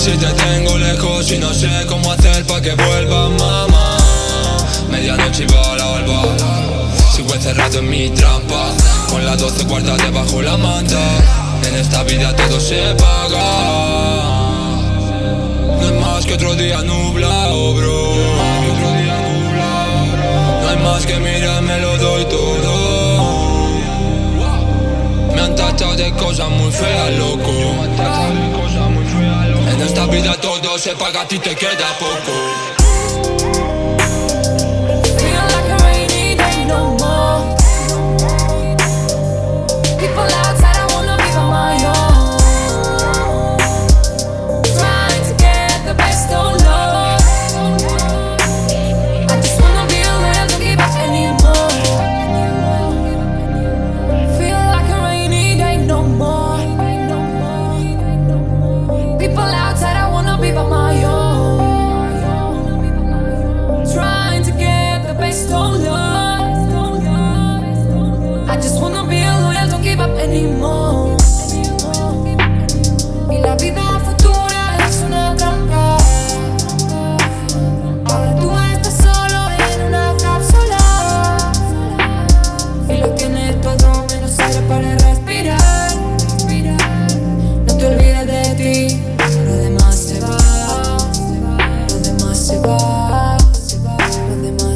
Si te tengo lejos y no sé cómo hacer pa' que vuelva, mamá. Medianoche y bala al bar Sigo encerrado en mi trampa Con las doce cuartas debajo la manta. En esta vida todo se paga. Vida todo se paga, a ti te queda poco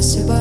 Спасибо.